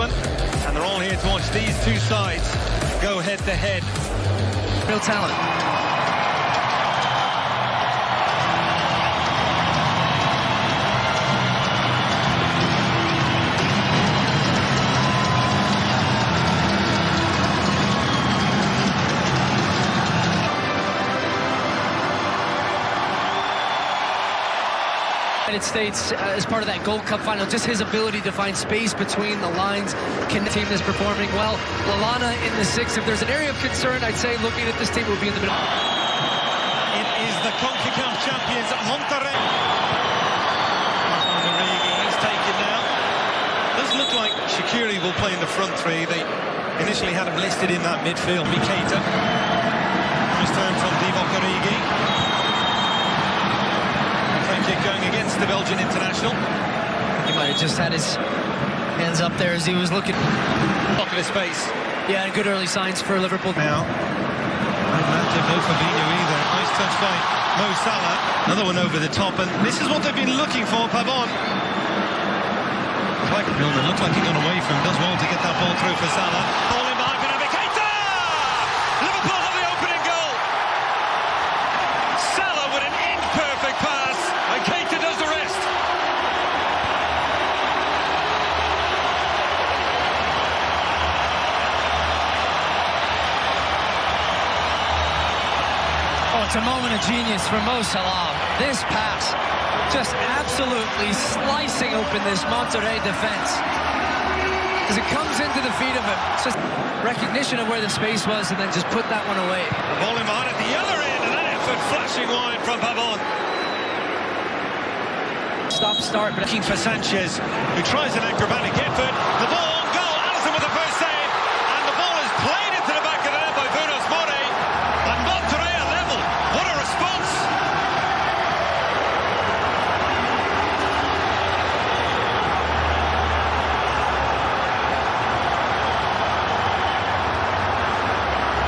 one. And they're all here to watch these two sides go head-to-head. Real talent. United States uh, as part of that Gold Cup final, just his ability to find space between the lines. Can the team is performing well. Lallana in the six. If there's an area of concern, I'd say looking at this team would be in the middle. It is the CONCACAF champions, Monterrey. He's taken now. Doesn't look like Shaqiri will play in the front three. They initially had him listed in that midfield. Miketa. Nice turn from Divock Origi kick going against the Belgian. He might have just had his hands up there as he was looking. Look at his face. Yeah, and good early signs for Liverpool. Now, not no Fabinho either. Nice touch by Mo Salah. Another one over the top, and this is what they've been looking for, Pavon. Like Milner looked like he got away from him. Does well to get that ball through for Salah. Ball in behind for Naby Keita! Liverpool have the opening goal. Salah with an imperfect pass. And Keita does the rest. It's a moment of genius for Mo Salah. This pass, just absolutely slicing open this Monterrey defense. As it comes into the feet of him, it's just recognition of where the space was and then just put that one away. The ball in behind at the other end, and that effort flashing wide from Pavon. Stop start, but looking for Sanchez, who tries an acrobatic effort. The ball on goal. Alisson with the first save, and the ball is played into the back of the net by Funes Mori. And Monterrey are level. What a response!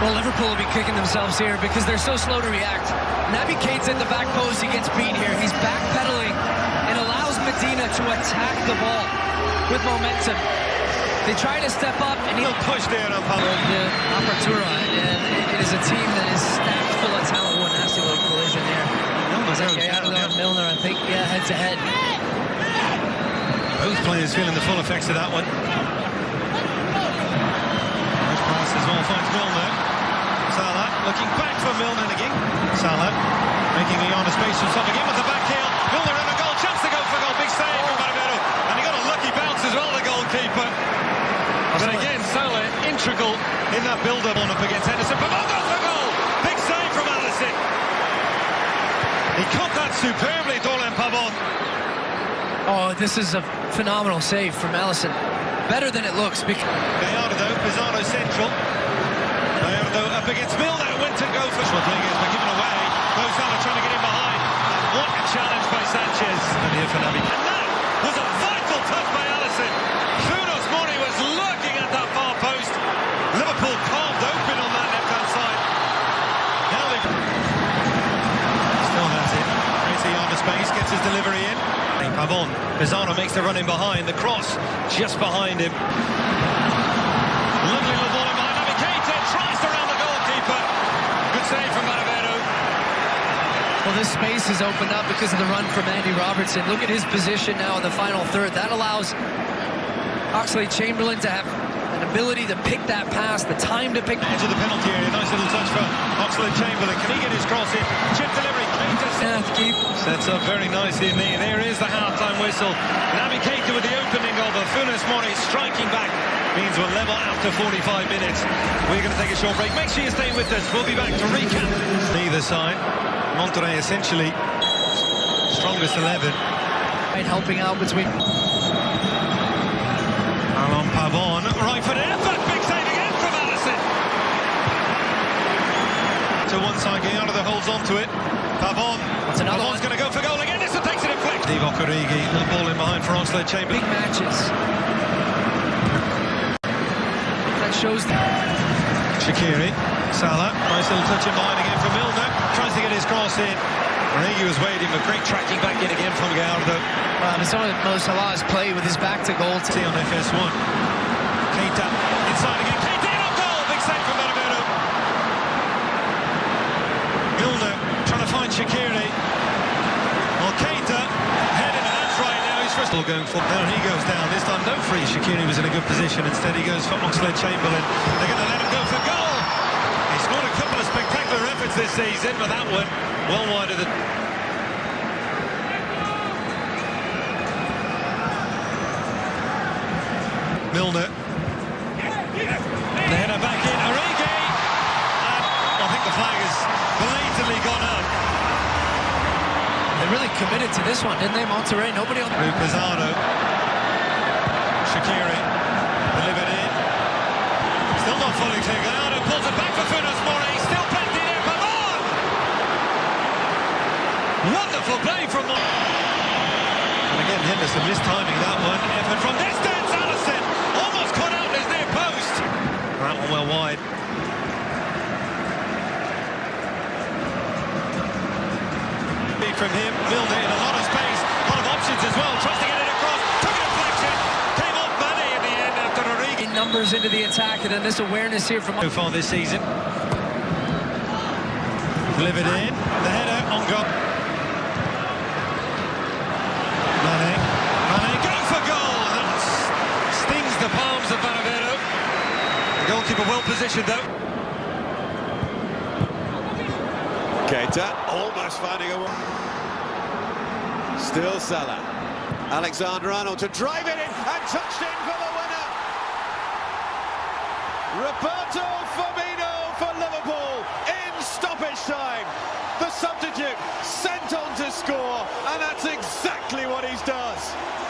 Well, Liverpool will be kicking themselves here because they're so slow to react. Naby Keita in the back post, he gets beat here. He's backpedaling and allows Medina to attack the ball with momentum. They try to step up and he'll push there on. The Apertura, and it is a team that is stacked full of talent. One nasty little collision there. Okay, Milner, Milner, I think, yeah, head to head. Both players feeling the full effects of that one. Nice pass finds Milner. Looking back for Milner again. Salah making Iana space for himself again with the back heel. Milner in a goal, chance to go for goal. Big save from Barovero. And he got a lucky bounce as well, the goalkeeper. But again, Salah integral in that build-up on up against Henderson. Pavon goes for goal! Big save from Alisson. He caught that superbly, Dorlan Pavon. Oh, this is a phenomenal save from Alisson. Better than it looks. Because Gallardo, Pizarro central. Gallardo up against Milner. Went to go for Rodriguez, but given away. Mo Salah trying to get in behind. What a challenge by Sanchez. And here for Naby. And that was a vital touch by Alisson. Funes Mori was looking at that far post. Liverpool carved open on that left-hand side. Now they still has it. Crazy on the space, gets his delivery in. Pavon, Pizarro makes the run in behind. The cross just behind him. Lovely little tries to round the goalkeeper. Good save from. Well, this space is opened up because of the run from Andy Robertson. Look at his position now in the final third. That allows Oxlade Chamberlain to have ability to pick that pass, the time to pick. Edge of the penalty area. Nice little touch for Oxlade Chamberlain. Can he get his cross in? Chip delivery. Keita Yeah, keep. sets up very nicely in there. There is the half-time whistle. Naby Keita with the opening goal, but Funes Mori striking back means we're level after 45 minutes. We're going to take a short break. Make sure you stay with us. We'll be back to recap. Neither side. Monterrey essentially strongest 11. Right, helping out between. Alon Pavon, right foot effort, big save again from Alisson. To one side, Gallardo holds on to it. Pavon, That's another Pavon's going to go for goal again. This one takes it in flick. Divock Origi, little ball in behind for Oxlade Chamberlain. Big matches. That shows the Shaqiri, Salah, nice little touch in behind again from Milner. Tries to get his cross in. Origi was waiting, but great tracking back in again from Gallardo. uh, some of Mo Salah's play with his back to goal. See on FS1. Keita inside again. Keita on goal. Big save from Benevento. Milner trying to find Shaqiri. Well, Keita heading and that's right now. He's first all going for. There he goes down. This time no free. Shaqiri was in a good position. Instead he goes for Oxlade Chamberlain. They're going to let him go for goal. He scored a couple of spectacular efforts this season, but that one well wide of the. Milner. The header back in. Origi. And I think the flag has blatantly gone up. They really committed to this one, didn't they, Monterrey? Nobody on... Pizzano. Shaqiri. Delivered in. Still not fully clear. Gallardo pulls it back for Funes Mori. Still plenty there. Pavard. Wonderful play from Mori. And again, Henderson mistiming that one. Effort from distance. Alisson almost caught out his near post. That one well wide. From him. Milner in a lot of space. A lot of options as well. Tries to get it across. Took a deflection. Came off Mane in the end after Origi. numbers into the attack, and then this awareness here from... So far this season. Delivered in. The header on goal. Mane. Mane go for goal! That stings the palms of Barovero. The goalkeeper well positioned though. Keita almost finding a one. Still Salah. Alexander Arnold to drive it in and touched in for the winner. Roberto Firmino for Liverpool in stoppage time. The score, and that's exactly what he does.